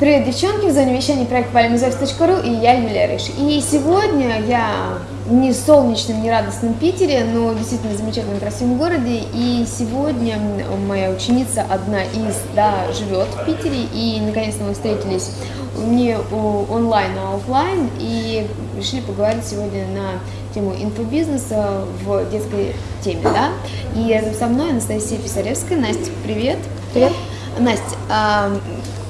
Привет, девчонки! В зоне вещания проект valimizoffice.ru и я, Юлия Рыш. И сегодня я не в солнечном, не радостном Питере, но действительно замечательном, красивом городе. И сегодня моя ученица, одна из, да, живет в Питере. И наконец-то мы встретились не онлайн, а офлайн. И решили поговорить сегодня на тему инфобизнеса в детской теме, да. И рядом со мной Анастасия Писаревская. Настя, привет! Привет! Настя, а,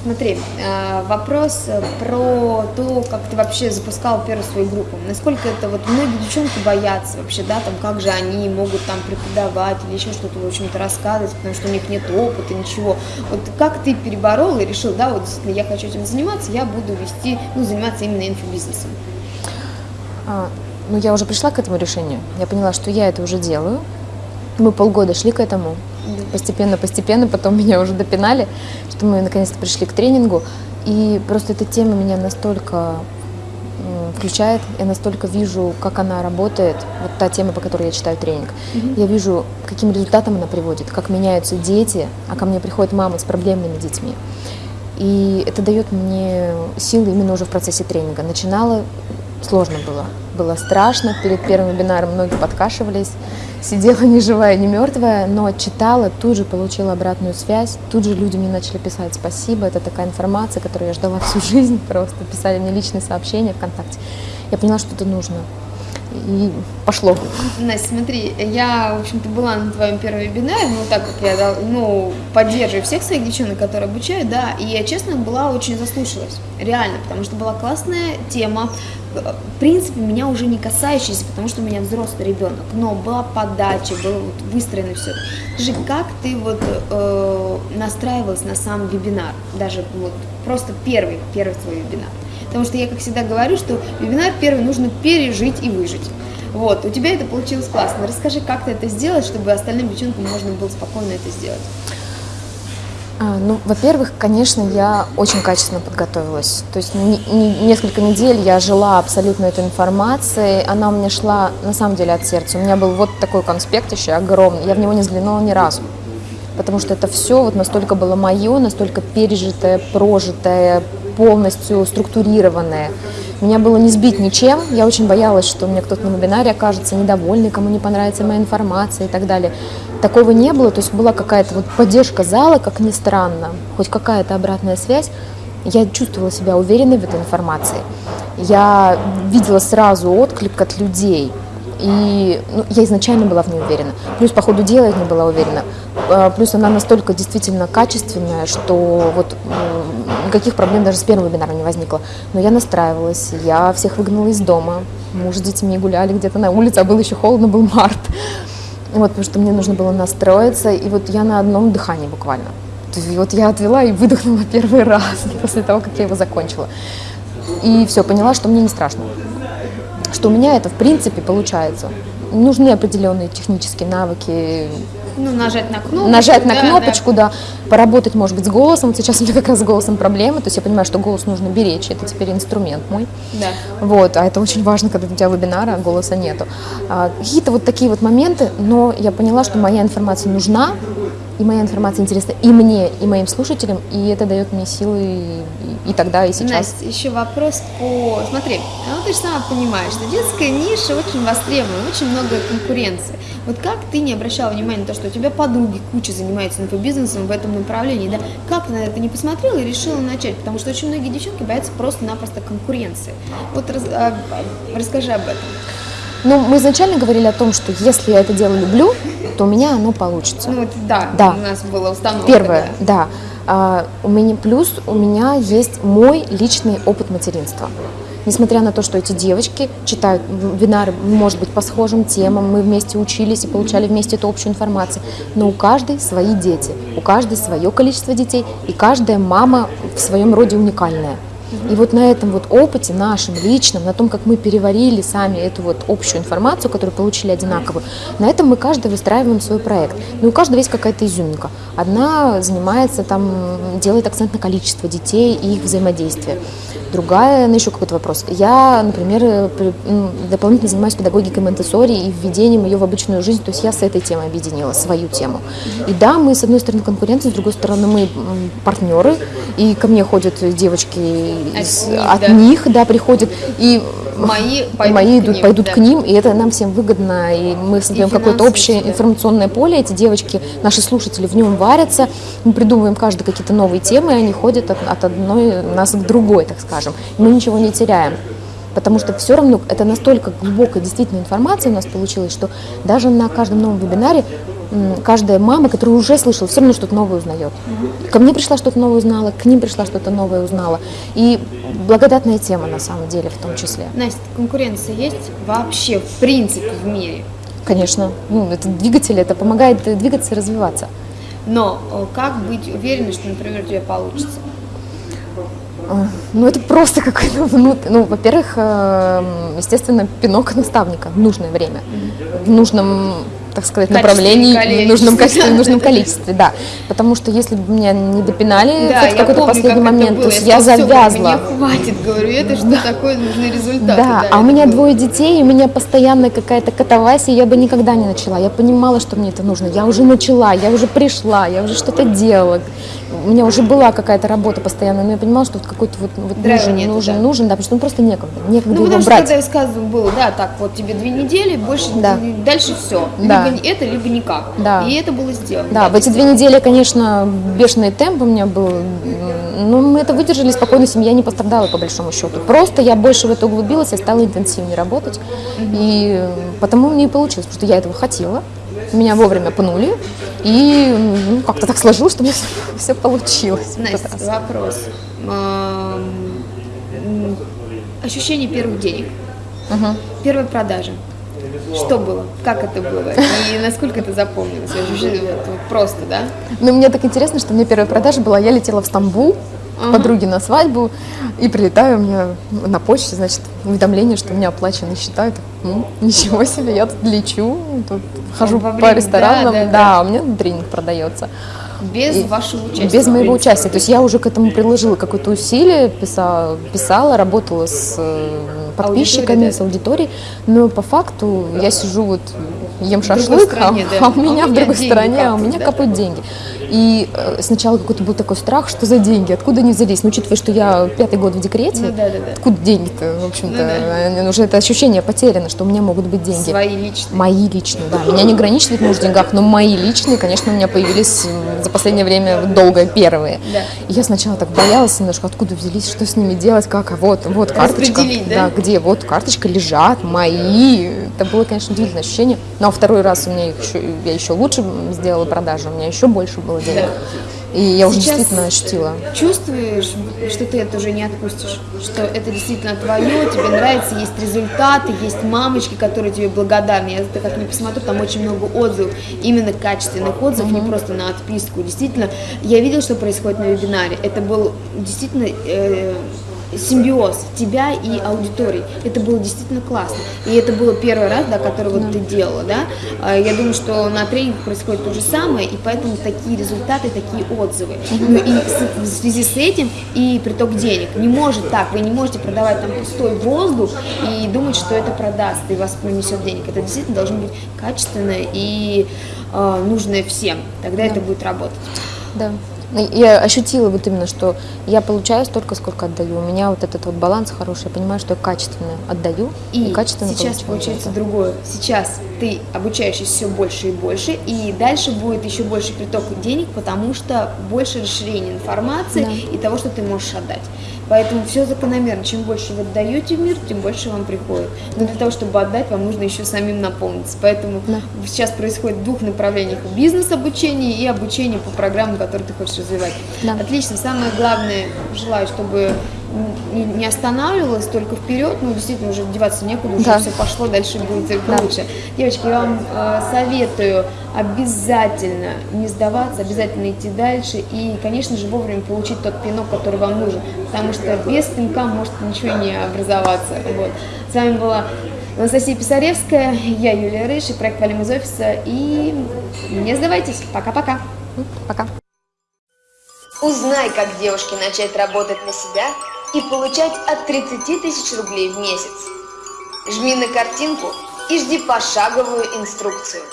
Смотри, э, вопрос про то, как ты вообще запускал первую свою группу. Насколько это вот многие девчонки боятся вообще, да, там как же они могут там преподавать или еще что-то, в общем-то, рассказывать, потому что у них нет опыта, ничего. Вот как ты переборол и решил, да, вот действительно я хочу этим заниматься, я буду вести, ну, заниматься именно инфобизнесом? А, ну, я уже пришла к этому решению. Я поняла, что я это уже делаю. Мы полгода шли к этому постепенно, постепенно, потом меня уже допинали, что мы наконец-то пришли к тренингу. И просто эта тема меня настолько включает, я настолько вижу, как она работает, вот та тема, по которой я читаю тренинг. Mm-hmm. Я вижу, каким результатом она приводит, как меняются дети, а ко мне приходят мамы с проблемными детьми. И это дает мне силы именно уже в процессе тренинга. Начинала сложно было. Было страшно, перед первым вебинаром многие подкашивались, сидела ни живая, ни мертвая, но читала, тут же получила обратную связь, тут же люди мне начали писать спасибо, это такая информация, которую я ждала всю жизнь, просто писали мне личные сообщения ВКонтакте. Я поняла, что это нужно и пошло. Настя, смотри, я, в общем-то, была на твоем первом вебинаре, ну, так как я, ну, поддерживаю всех своих девчонок, которые обучаю, да, и я, честно, была очень заслушалась, реально, потому что была классная тема, в принципе, меня уже не касающаяся, потому что у меня взрослый ребенок, но была подача, было вот выстроено все. Скажи, как ты вот э, настраивалась на сам вебинар, даже вот просто первый, первый твой вебинар? Потому что я, как всегда, говорю, что вебинар первый нужно пережить и выжить. Вот, у тебя это получилось классно. Расскажи, как ты это сделать, чтобы остальным девчонкам можно было спокойно это сделать. А, ну, во-первых, конечно, я очень качественно подготовилась. То есть не, не, несколько недель я жила абсолютно этой информацией. Она у меня шла, на самом деле, от сердца. У меня был вот такой конспект еще огромный. Я в него не взглянула ни разу. Потому что это все вот настолько было мое, настолько пережитое, прожитое, полностью структурированное. Меня было не сбить ничем, я очень боялась, что у меня кто-то на вебинаре окажется недовольный, кому не понравится моя информация и так далее. Такого не было, то есть была какая-то вот поддержка зала, как ни странно, хоть какая-то обратная связь. Я чувствовала себя уверенной в этой информации. Я видела сразу отклик от людей, и ну, я изначально была в ней уверена. Плюс по ходу дела я не была уверена. А, плюс она настолько действительно качественная, что вот никаких проблем даже с первого вебинара не возникло. Но я настраивалась, я всех выгнала из дома. Муж с детьми гуляли где-то на улице, а было еще холодно, был март. Вот, потому что мне нужно было настроиться, и вот я на одном дыхании буквально. И вот я отвела и выдохнула первый раз после того, как я его закончила. И все, поняла, что мне не страшно что у меня это в принципе получается. Нужны определенные технические навыки. Ну, нажать на кнопочку. Нажать на да, кнопочку, да. да. Поработать, может быть, с голосом. Вот сейчас у меня как раз с голосом проблемы. То есть я понимаю, что голос нужно беречь. Это теперь инструмент мой. Да. Вот. А это очень важно, когда у тебя вебинара, а голоса нету. А, Какие-то вот такие вот моменты. Но я поняла, что моя информация нужна и моя информация интересна и мне, и моим слушателям, и это дает мне силы и, тогда, и сейчас. Настя, еще вопрос по... Смотри, ну ты же сама понимаешь, что детская ниша очень востребована, очень много конкуренции. Вот как ты не обращала внимания на то, что у тебя подруги куча занимаются инфобизнесом в этом направлении, да? Как ты на это не посмотрела и решила начать? Потому что очень многие девчонки боятся просто-напросто конкуренции. Вот раз, а, расскажи об этом. Ну, мы изначально говорили о том, что если я это дело люблю, то у меня оно получится. Ну, это, да, да, у нас было установка. Первое, да. да. А, у меня, плюс у меня есть мой личный опыт материнства. Несмотря на то, что эти девочки читают вебинары, может быть, по схожим темам, мы вместе учились и получали вместе эту общую информацию, но у каждой свои дети, у каждой свое количество детей, и каждая мама в своем роде уникальная. И вот на этом вот опыте нашем, личном, на том, как мы переварили сами эту вот общую информацию, которую получили одинаковую, на этом мы каждый выстраиваем свой проект. Ну, у каждого есть какая-то изюминка. Одна занимается, там, делает акцент на количество детей и их взаимодействие. Другая на еще какой-то вопрос. Я, например, дополнительно занимаюсь педагогикой Монтессори и введением ее в обычную жизнь, то есть я с этой темой объединила свою тему. И да, мы с одной стороны конкуренты, с другой стороны мы партнеры, и ко мне ходят девочки От из- них, от да. них, да, приходят, и Мои пойдут мои к идут, ним, пойдут да. к ним, и это нам всем выгодно, и мы создаем какое-то общее всегда. информационное поле, эти девочки, наши слушатели в нем варятся, мы придумываем каждый какие-то новые темы, и они ходят от, от одной нас к другой, так скажем. И мы ничего не теряем. Потому что все равно это настолько глубокая действительно информация у нас получилась, что даже на каждом новом вебинаре каждая мама, которая уже слышала, все равно что-то новое узнает. Ко мне пришла что-то новое узнала, к ним пришла что-то новое узнала. И благодатная тема на самом деле в том числе. Настя, конкуренция есть вообще в принципе в мире? Конечно, ну, это двигатель, это помогает двигаться и развиваться. Но э, как быть уверенной, что, например, у тебя получится? Ну, просто какой-то внут... Ну, во-первых, эм, естественно, пинок наставника в нужное время, в нужном, так сказать, направлении, в нужном качестве, в нужном количестве, да. Потому что если бы меня не допинали Да, в какой-то последний как момент, то есть я сказала, «Всё, завязла. Мне хватит, говорю, это что такое, нужны результаты. Да, а у меня было. двое детей, у меня постоянная какая-то катавасия, я бы никогда не начала. Я понимала, что мне это нужно. Я уже начала, я уже пришла, я уже что-то делала. У меня уже была какая-то работа постоянная, но я понимала, что вот какой-то вот, вот Драйва нужен, нету, нужен, да. нужен, да, потому что ну, просто некогда, некогда Ну, его потому что брать. когда я сказывала, было, да, так, вот тебе две недели, больше, Да. дальше все. Да. Либо это, либо никак. Да. И это было сделано. Да, в эти две недели, конечно, бешеный темп у меня был, но мы это выдержали спокойно, семья не пострадала по большому счету. Просто я больше в это углубилась, я стала интенсивнее работать, и э, потому мне и получилось, потому что я этого хотела, меня вовремя пнули, и ну, как-то так сложилось, что у меня все получилось. Настя, вопрос. Эм, Ощущение первых денег. Мгм. Первой продажи. Что было? Как это было? И насколько это запомнилось? Просто, да? Но мне так интересно, что мне первая продажа была, я летела в Стамбул к подруге на свадьбу, и прилетаю, у меня на почте, значит, уведомление, что у меня оплачены счета. Так, «М, ничего себе, я тут лечу, тут хожу по время- ресторанам, да, да, да, у меня тренинг продается. Без И вашего участия. Без моего участия. То есть я уже к этому приложила какое-то усилие, писала, писала работала с э, подписчиками, да. с аудиторией, но по факту я сижу вот ем шашлык, а, стране, да. а у меня в другой стороне, а у меня да? капают деньги. И э, сначала какой-то был такой страх, что за деньги, откуда они взялись. Но учитывая, что я пятый год в декрете, Ну да, да, да. откуда деньги-то, в общем-то, Ну да. э, уже это ощущение потеряно, что у меня могут быть деньги. Свои личные. Мои личные, да. Меня не ограничивает муж в деньгах, но мои личные, конечно, у меня появились за последнее время долго первые. Да. И я сначала так боялась немножко, откуда взялись, что с ними делать, как, а вот, вот карточка. Распределить, да? где, вот карточка лежат, мои. Это было, конечно, удивительное ощущение. Но а второй раз у меня еще, я еще лучше сделала продажи, у меня еще больше было денег. И я уже Сейчас действительно ощутила. Чувствуешь, что ты это уже не отпустишь, что это действительно твое, тебе нравится, есть результаты, есть мамочки, которые тебе благодарны. Я это как ни посмотрю, там очень много отзывов, именно качественных отзывов, не просто на отписку. Действительно, я видела, что происходит на вебинаре. Это был действительно э, симбиоз тебя и аудитории. Это было действительно классно. И это было первый раз, да, который вот ты делала, да. А, Я думаю, что на тренингах происходит то же самое, и поэтому такие результаты, такие отзывы. Ну и в связи с этим и приток денег. Не может так, вы не можете продавать там пустой воздух и думать, что это продаст и вас принесет денег. Это действительно должно быть качественное и э, нужное всем. Тогда это будет работать. Да. Ну, Я ощутила вот именно, что я получаю столько, сколько отдаю. У меня вот этот вот баланс хороший. Я понимаю, что я качественно отдаю и, И качественно сейчас получается это. другое. Сейчас ты обучаешься все больше и больше, и дальше будет еще больше приток денег, потому что больше расширения информации Да. и того, что ты можешь отдать. Поэтому все закономерно. Чем больше вы отдаете в мир, тем больше вам приходит. Но для того, чтобы отдать, вам нужно еще самим наполниться. Поэтому Да. сейчас происходит в двух направлениях. Бизнес-обучение и обучение по программам, которые ты хочешь развивать. Да. Отлично. Самое главное, желаю, чтобы не останавливалась только вперед, ну, действительно, уже деваться некуда, уже Да. все пошло, дальше будет только Да. лучше. Девочки, я вам э, советую обязательно не сдаваться, обязательно идти дальше и, конечно же, вовремя получить тот пинок, который вам нужен, потому что без пинка может ничего не образоваться. Вот. С вами была Анастасия Писаревская, я Юлия Рыж и проект «Валим из офиса». И не сдавайтесь. Пока-пока. Пока. Узнай, как девушке начать работать на себя и получать от 30 тысяч рублей в месяц. Жми на картинку и жди пошаговую инструкцию.